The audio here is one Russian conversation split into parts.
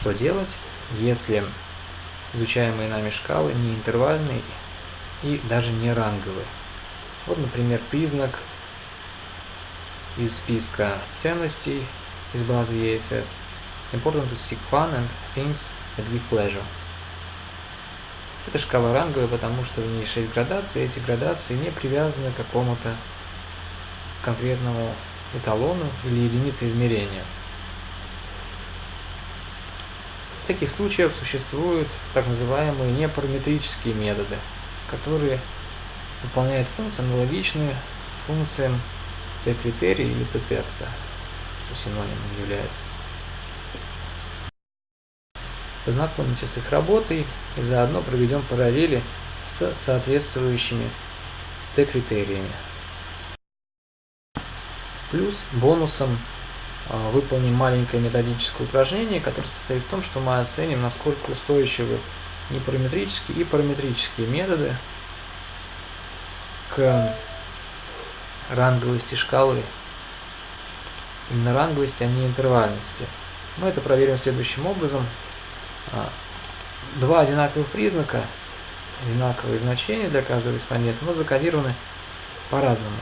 что делать, если изучаемые нами шкалы не интервальные и даже не ранговые. Вот, например, признак из списка ценностей из базы ESS. Important to seek fun and things that give pleasure. Эта шкала ранговая, потому что в ней 6 градаций, и эти градации не привязаны к какому-то конкретному эталону или единице измерения. В таких случаях существуют так называемые непараметрические методы, которые выполняют функции аналогичные функциям Т-критерия или Т-теста, что синонимом является. Познакомимся с их работой и заодно проведем параллели с соответствующими Т-критериями. Плюс бонусом выполним маленькое методическое упражнение, которое состоит в том, что мы оценим, насколько устойчивы непараметрические и параметрические методы к ранговости шкалы. Именно ранговости, а не интервальности. Мы это проверим следующим образом. А, два одинаковых признака, одинаковые значения для каждого респондента, но закодированы по-разному.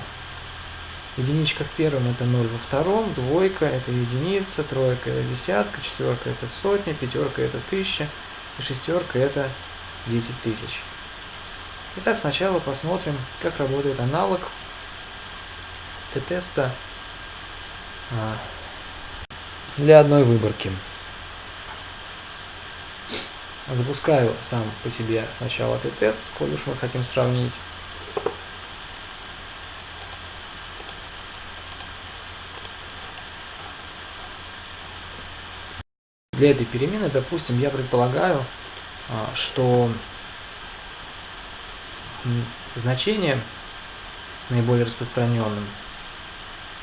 Единичка в первом это 0 во втором, двойка это единица, тройка это десятка, четверка это сотня, пятерка это тысяча и шестерка это 10 тысяч. Итак, сначала посмотрим, как работает аналог Т-теста а, для одной выборки. Запускаю сам по себе сначала Т-тест, коль уж мы хотим сравнить. Для этой перемены, допустим, я предполагаю, а, что значение наиболее распространенным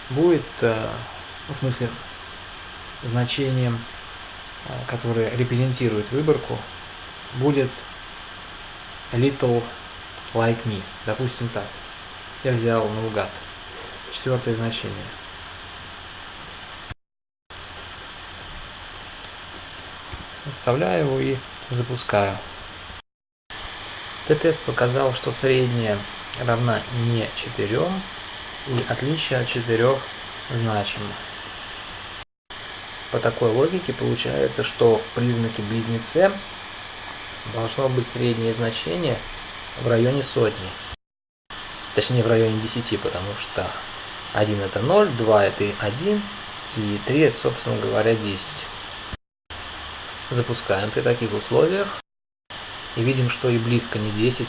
будет, э, ну, в смысле, значением, э, которое репрезентирует выборку, будет little like me. Допустим так. Я взял наугад. Четвертое значение. Вставляю его и запускаю. Т-тест показал, что средняя равна не 4 и отличие от 4 значимо. По такой логике получается, что в признаке близнеце должно быть среднее значение в районе сотни. Точнее в районе 10, потому что 1 это 0, 2 это 1 и 3 это, собственно говоря, 10. Запускаем при таких условиях. И видим, что и близко не 10,